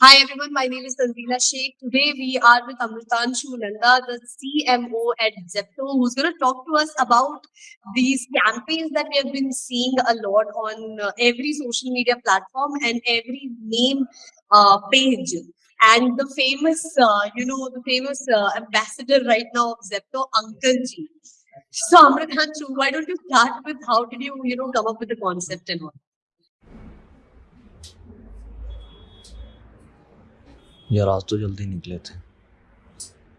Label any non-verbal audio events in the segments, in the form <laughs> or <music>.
Hi everyone, my name is Tanzila Sheikh. Today we are with Amritanshu Nanda, the CMO at Zepto, who's going to talk to us about these campaigns that we have been seeing a lot on uh, every social media platform and every name uh, page. And the famous, uh, you know, the famous uh, ambassador right now of Zepto, Uncle G. So Amritan, why don't you start with how did you, you know, come up with the concept and all? यार आज तो जल्दी निकले थे।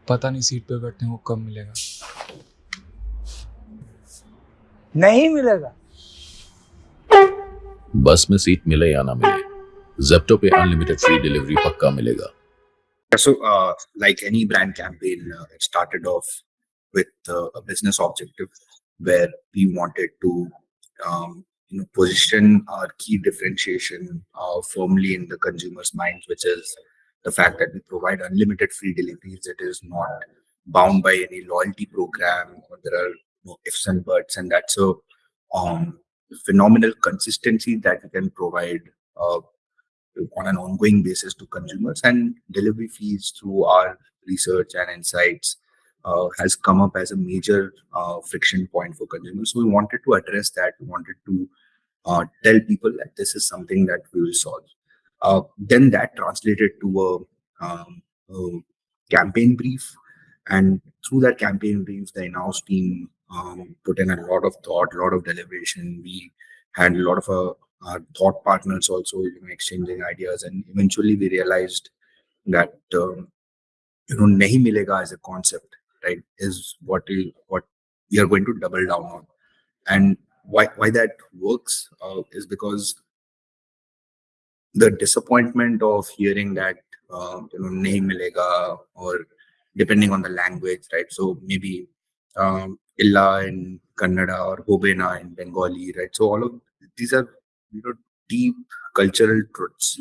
पता नहीं seat पे बैठने को कब मिलेगा? नहीं मिलेगा। बस में सीट मिले या ना मिले जेप्टो पे अनलिमिटेड फ्री डिलीवरी पक्का मिलेगा। So like any brand campaign started off with a business objective where we wanted to, um, you know, position our key differentiation uh, firmly in the consumer's minds, which is the fact that we provide unlimited free deliveries. It is not bound by any loyalty program, or there are no ifs and buts, and that's a um, phenomenal consistency that we can provide. Uh, on an ongoing basis to consumers and delivery fees through our research and insights uh, has come up as a major uh, friction point for consumers. So we wanted to address that. We wanted to uh, tell people that this is something that we will solve. Uh, then that translated to a, um, a campaign brief, and through that campaign brief, the in-house team um, put in a lot of thought, a lot of deliberation. We had a lot of uh, our thought partners also you know exchanging ideas and eventually we realized that um, you know nahi milega as a concept right is what we what we are going to double down on. And why why that works uh, is because the disappointment of hearing that uh, you know nahi milega or depending on the language right? So maybe um, illa in kannada or hobena in bengali right? So all of these are you know deep cultural truths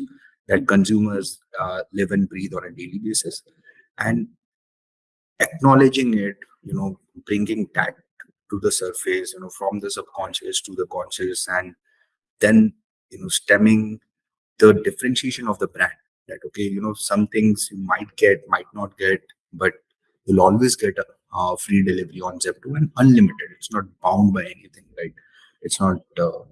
that consumers uh, live and breathe on a daily basis. And acknowledging it you know bringing that to the surface you know from the subconscious to the conscious and then you know stemming the differentiation of the brand. That okay you know some things you might get might not get but you'll always get a free delivery on zepto and unlimited. It's not bound by anything right? It's not uh,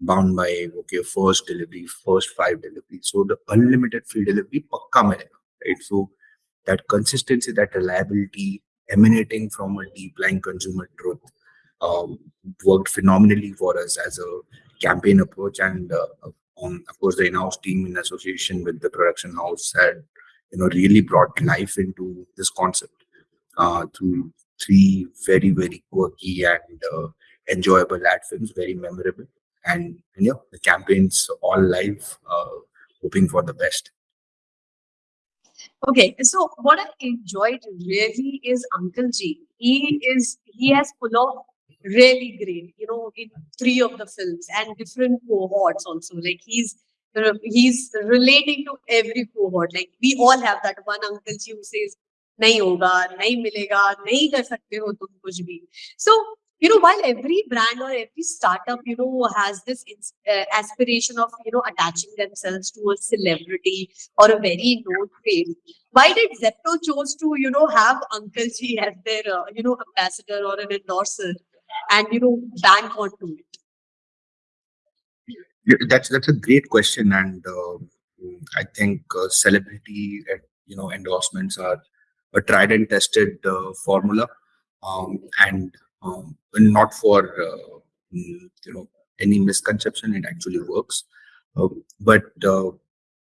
bound by okay first delivery first five delivery so the unlimited free delivery pakka milega, right? So that consistency that reliability emanating from a deep lying consumer truth um, worked phenomenally for us as a campaign approach and uh, um, of course the in-house team in association with the production house had you know really brought life into this concept uh, through three very very quirky and uh, enjoyable ad films very memorable and, and yeah, the campaigns all live, uh, hoping for the best. Okay, so what I enjoyed really is Uncle G. He is he has pulled off really great, you know, in three of the films and different cohorts also. Like he's uh, he's relating to every cohort. Like we all have that one Uncle G who says, nahi hoga, nahi milega, nahi kar sakte ho tum kuch bhi. So you know while every brand or every startup you know has this uh, aspiration of you know attaching themselves to a celebrity or a very known face why did zepto chose to you know have uncle g as their uh, you know ambassador or an endorser and you know bank onto it? That's that's a great question and uh, i think uh, celebrity uh, you know endorsements are a tried and tested uh, formula. Um, and um, not for uh, mm, you know any misconception it actually works. Uh, but uh,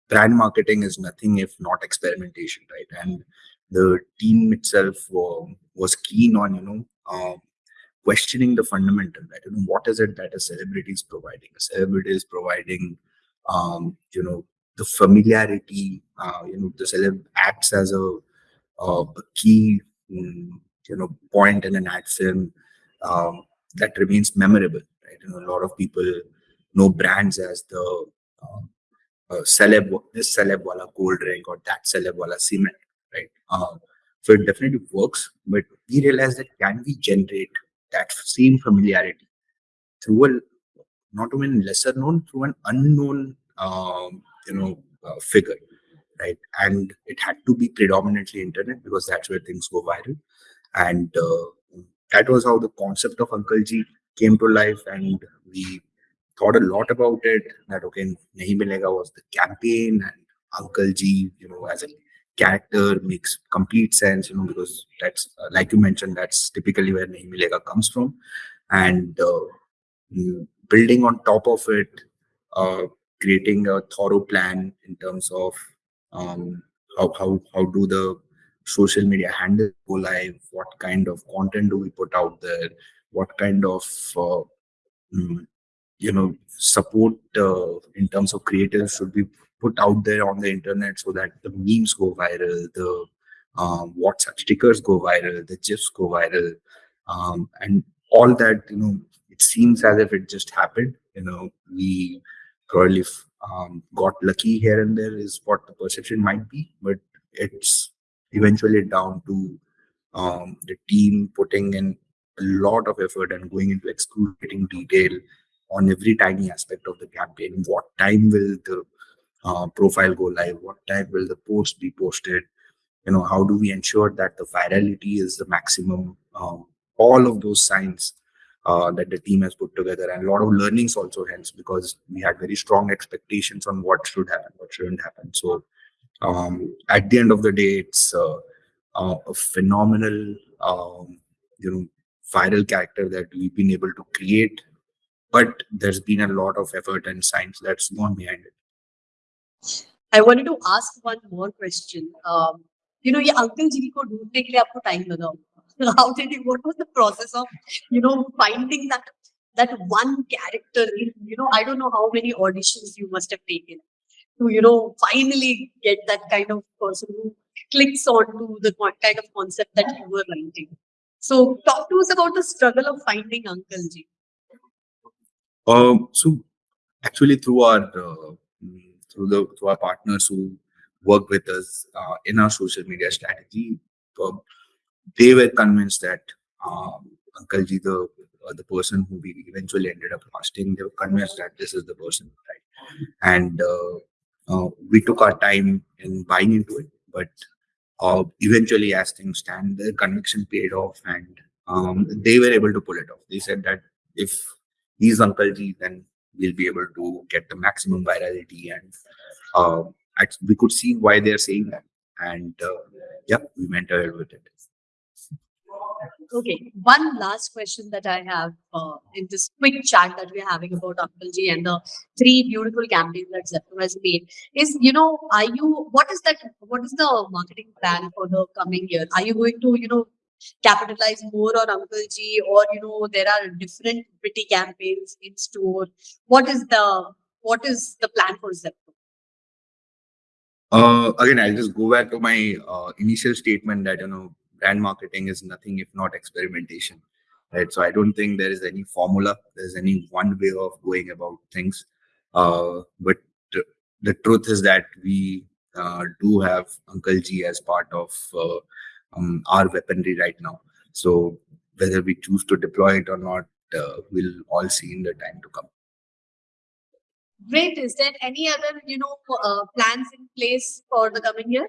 brand marketing is nothing if not experimentation right? And the team itself was keen on you know um, questioning the fundamental that you know what is it that a celebrity is providing? A celebrity is providing um, you know the familiarity uh, you know the celeb acts as a, a key mm, you know point in an ad film um, that remains memorable right you know a lot of people know brands as the um, uh, celeb this celeb wala cold drink or that celeb wala cement right um, so it definitely works but we realize that can we generate that same familiarity through a not even lesser known, through an unknown, um, you know, uh, figure, right? And it had to be predominantly internet because that's where things go viral. And uh, that was how the concept of Uncle G came to life. And we thought a lot about it. That okay, Nahi Milega was the campaign, and Uncle G, you know, as a character makes complete sense, you know, because that's uh, like you mentioned, that's typically where Nahi Milega comes from. And uh, mm, building on top of it, uh, creating a thorough plan in terms of um, how, how, how do the social media handles go live, what kind of content do we put out there, what kind of uh, mm, you know support uh, in terms of creators should be put out there on the internet so that the memes go viral, the um, WhatsApp stickers go viral, the GIFs go viral, um, and all that. You know, it seems as if it just happened. You know, we probably um, got lucky here and there is what the perception might be, but it's eventually down to um, the team putting in a lot of effort and going into excruciating detail on every tiny aspect of the campaign. What time will the uh, profile go live? What time will the post be posted? You know, how do we ensure that the virality is the maximum? Um, all of those signs uh, that the team has put together, and a lot of learnings also hence because we had very strong expectations on what should happen, what shouldn't happen. So, um, at the end of the day, it's uh, uh, a phenomenal, um, you know, viral character that we've been able to create but there's been a lot of effort and science that's gone behind it. I wanted to ask one more question. Um, you know, ये Uncle G को ढूंढने के लिए आपको time लगा होगा. How did you? What was the process of, you know, finding that that one character? In, you know, I don't know how many auditions you must have taken to, you know, finally get that kind of person who clicks onto the kind of concept that you were writing. So, talk to us about the struggle of finding Uncle G. Um, so actually through our uh, through the through our partners who work with us uh, in our social media strategy, uh, they were convinced that um, Uncle Ji, the uh, the person who we eventually ended up casting, they were convinced that this is the person, right? And uh, uh, we took our time in buying into it, but uh, eventually, as things stand, the conviction paid off, and um, they were able to pull it off. They said that if he's Uncle G, then we'll be able to get the maximum virality. And uh, we could see why they're saying that. And uh, yeah, we went ahead with it. Okay, one last question that I have uh, in this quick chat that we're having about Uncle G and the three beautiful campaigns that Zepto has made is, you know, are you, what is that, what is the marketing plan for the coming year? Are you going to, you know, capitalize more on Uncle G or, you know, there are different witty campaigns in store? What is the, what is the plan for Zepto? Uh, again, I'll just go back to my uh, initial statement that, you know, brand marketing is nothing if not experimentation. Right. So I don't think there is any formula. There's any one way of going about things. Uh, but the, truth is that we uh, do have Uncle G as part of uh, um, our weaponry right now. So whether we choose to deploy it or not, uh, we'll all see in the time to come. Great. Is there any other, you know, uh, plans in place for the coming year?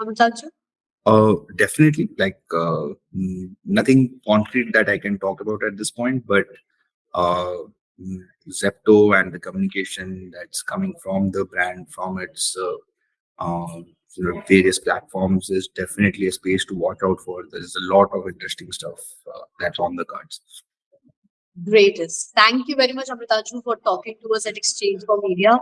Amitabh? Uh, definitely, like uh, nothing concrete that I can talk about at this point, but uh, mm, Zepto and the communication that's coming from the brand, from its uh, um, various platforms, is definitely a space to watch out for. There's a lot of interesting stuff uh, that's on the cards. Greatest. Thank you very much, Amritanshu, for talking to us at Exchange for Media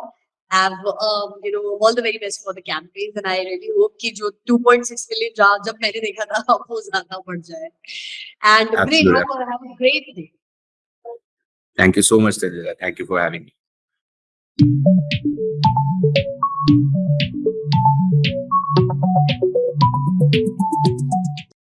have um, you know all the very best for the campaigns and I really hope that the 2.6 million job जब मैंने देखा था <laughs> वो ज़्यादा and Absolutely. great have, have a great day. Thank you so much, Tanzila. Thank you for having me.